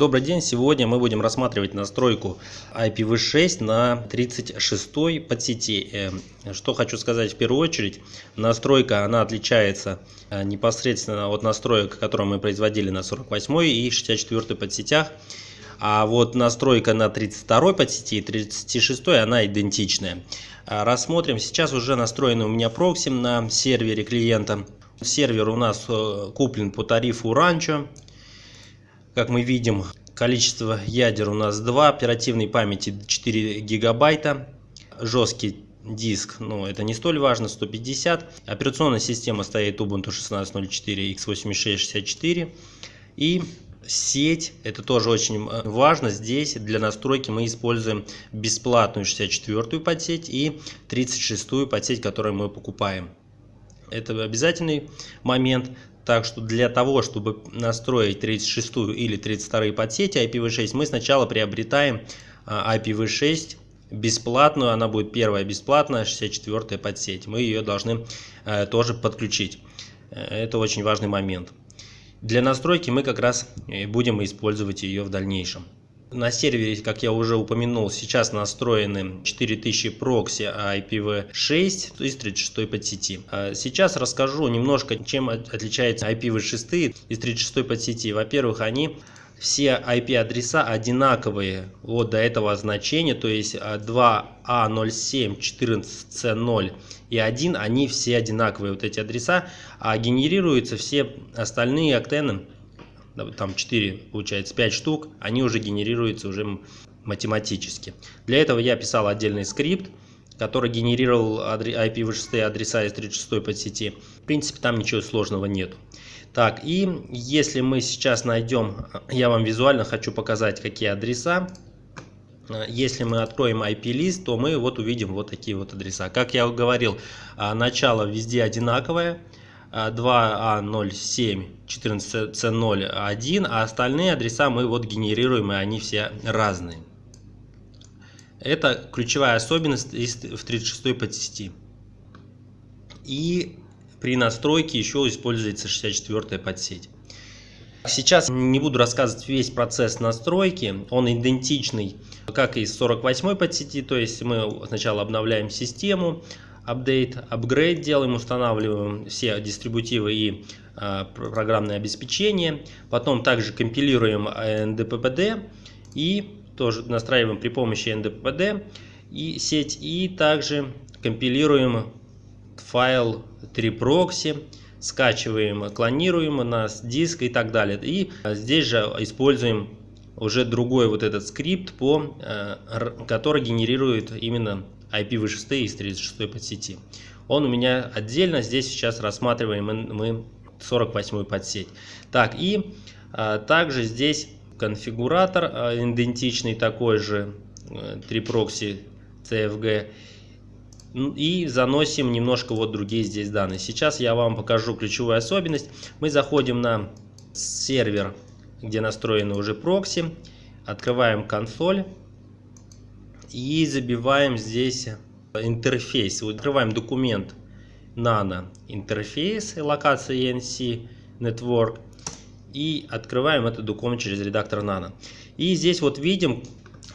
Добрый день! Сегодня мы будем рассматривать настройку IPv6 на 36 подсети. Э, что хочу сказать в первую очередь, настройка она отличается э, непосредственно от настроек, которые мы производили на 48 и 64 подсетях. А вот настройка на 32 подсети и 36 она идентичная. Э, рассмотрим. Сейчас уже настроены у меня прокси на сервере клиента. Сервер у нас куплен по тарифу Rancho. Как мы видим, количество ядер у нас 2, оперативной памяти 4 гигабайта, жесткий диск, ну это не столь важно, 150. Операционная система стоит Ubuntu 16.04 x86-64 и сеть, это тоже очень э, важно, здесь для настройки мы используем бесплатную 64-ю подсеть и 36-ю подсеть, которую мы покупаем. Это обязательный момент. Так что для того, чтобы настроить 36 или 32 подсети IPv6, мы сначала приобретаем а, IPv6 бесплатную, она будет первая бесплатная, 64 подсеть. Мы ее должны э, тоже подключить. Э, это очень важный момент. Для настройки мы как раз будем использовать ее в дальнейшем. На сервере, как я уже упомянул, сейчас настроены 4000 прокси IPv6 из 36 подсети. А сейчас расскажу немножко, чем отличается IPv6 из 36 подсети. Во-первых, они все IP-адреса одинаковые вот до этого значения, то есть 2A0714C0 и 1, они все одинаковые, вот эти адреса, а генерируются все остальные актены там 4, получается 5 штук, они уже генерируются уже математически. Для этого я писал отдельный скрипт, который генерировал IPv6 адреса из 36 подсети. В принципе, там ничего сложного нет. Так, и если мы сейчас найдем, я вам визуально хочу показать, какие адреса. Если мы откроем IP-лист, то мы вот увидим вот такие вот адреса. Как я говорил, а, начало везде одинаковое. 2А07 14C01, а остальные адреса мы вот генерируем, и они все разные. Это ключевая особенность в 36 подсети. И при настройке еще используется 64 подсеть. Сейчас не буду рассказывать весь процесс настройки, он идентичный, как и с 48 подсети, то есть мы сначала обновляем систему, апдейт, апгрейд делаем, устанавливаем все дистрибутивы и э, программное обеспечение. Потом также компилируем NDPPD и тоже настраиваем при помощи NDPPD и сеть. И также компилируем файл 3proxy, скачиваем, клонируем на диск и так далее. И здесь же используем уже другой вот этот скрипт, по, который генерирует именно IPv6 из 36 подсети. Он у меня отдельно, здесь сейчас рассматриваем мы 48 подсеть. Так, и а, также здесь конфигуратор а, идентичный такой же, 3 прокси CFG. И заносим немножко вот другие здесь данные. Сейчас я вам покажу ключевую особенность. Мы заходим на сервер, где настроены уже прокси. Открываем консоль и забиваем здесь интерфейс. Открываем документ nano интерфейс локация ENC Network и открываем этот документ через редактор nano. И здесь вот видим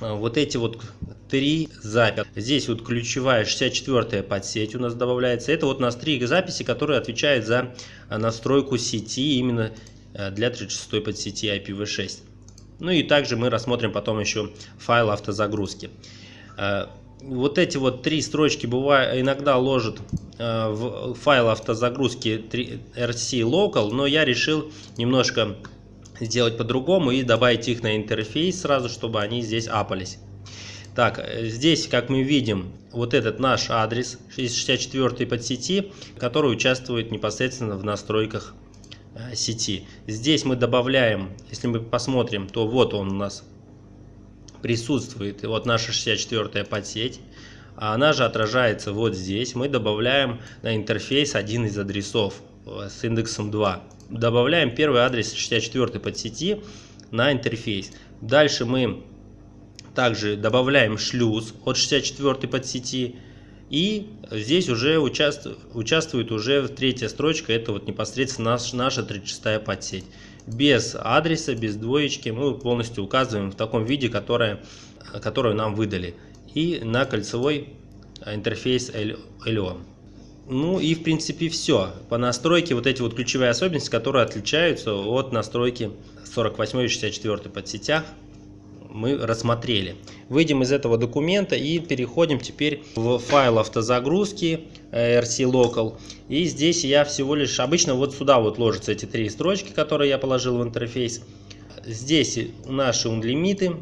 э, вот эти вот три записи. Здесь вот ключевая 64 подсеть у нас добавляется. Это вот у нас три записи, которые отвечают за э, настройку сети именно э, для 36 подсети IPv6. Ну и также мы рассмотрим потом еще файл автозагрузки. Э, вот эти вот три строчки бывает, иногда ложат э, в файл автозагрузки rc local, но я решил немножко сделать по-другому и добавить их на интерфейс сразу, чтобы они здесь апались. Так, э, здесь, как мы видим, вот этот наш адрес 64 подсети, который участвует непосредственно в настройках сети. Здесь мы добавляем, если мы посмотрим, то вот он у нас присутствует вот наша 64-я подсеть. А она же отражается вот здесь. Мы добавляем на интерфейс один из адресов э, с индексом 2. Добавляем первый адрес 64 подсети на интерфейс. Дальше мы также добавляем шлюз от 64 подсети. И здесь уже участвует, участвует уже третья строчка, это вот непосредственно наш, наша 36 подсеть. Без адреса, без двоечки. Мы полностью указываем в таком виде, которое, которое нам выдали. И на кольцевой интерфейс LO. Ну и в принципе все. По настройке вот эти вот ключевые особенности, которые отличаются от настройки 48 и 64 подсетях мы рассмотрели. Выйдем из этого документа и переходим теперь в файл автозагрузки э, RC Local. И здесь я всего лишь, обычно вот сюда вот ложатся эти три строчки, которые я положил в интерфейс. Здесь наши унлимиты,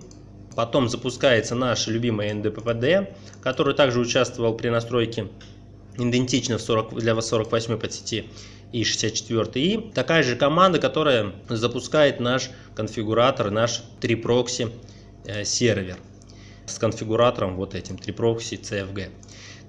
потом запускается наш любимый NDPPD, который также участвовал при настройке идентично 40, для 48 подсети и 64 и такая же команда, которая запускает наш конфигуратор, наш 3 прокси сервер с конфигуратором вот этим triproxy CFG.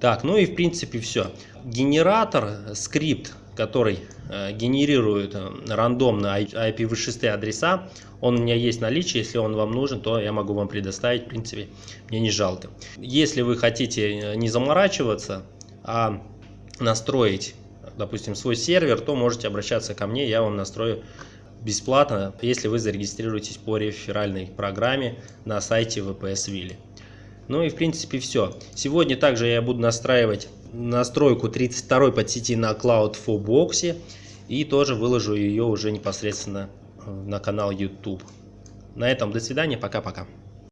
Так, ну и в принципе все. Генератор, скрипт, который э, генерирует э, рандомно IPv6 адреса, он у меня есть в наличии, если он вам нужен, то я могу вам предоставить, в принципе, мне не жалко. Если вы хотите не заморачиваться, а настроить, допустим, свой сервер, то можете обращаться ко мне, я вам настрою бесплатно, если вы зарегистрируетесь по реферальной программе на сайте VPS Willy. Ну и в принципе все. Сегодня также я буду настраивать настройку 32 подсети на Cloud Box и тоже выложу ее уже непосредственно на канал YouTube. На этом до свидания, пока-пока.